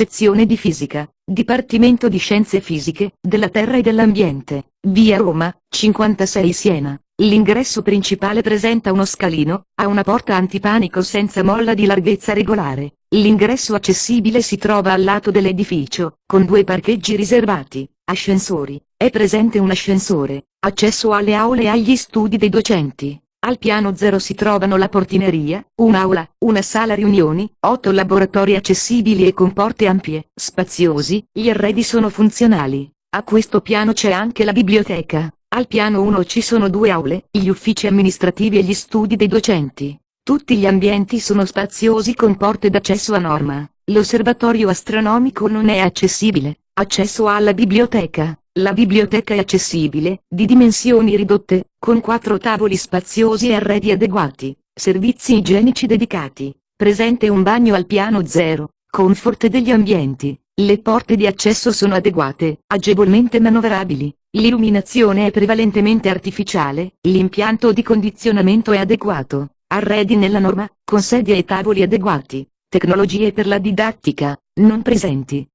Sezione di Fisica, Dipartimento di Scienze Fisiche, della Terra e dell'Ambiente, via Roma, 56 Siena. L'ingresso principale presenta uno scalino, ha una porta antipanico senza molla di larghezza regolare. L'ingresso accessibile si trova al lato dell'edificio, con due parcheggi riservati, ascensori, è presente un ascensore, accesso alle aule e agli studi dei docenti. Al piano 0 si trovano la portineria, un'aula, una sala riunioni, otto laboratori accessibili e con porte ampie, spaziosi, gli arredi sono funzionali. A questo piano c'è anche la biblioteca. Al piano 1 ci sono due aule, gli uffici amministrativi e gli studi dei docenti. Tutti gli ambienti sono spaziosi con porte d'accesso a norma. L'osservatorio astronomico non è accessibile. Accesso alla biblioteca. La biblioteca è accessibile, di dimensioni ridotte, con quattro tavoli spaziosi e arredi adeguati, servizi igienici dedicati, presente un bagno al piano zero, comfort degli ambienti, le porte di accesso sono adeguate, agevolmente manovrabili, l'illuminazione è prevalentemente artificiale, l'impianto di condizionamento è adeguato, arredi nella norma, con sedie e tavoli adeguati, tecnologie per la didattica, non presenti.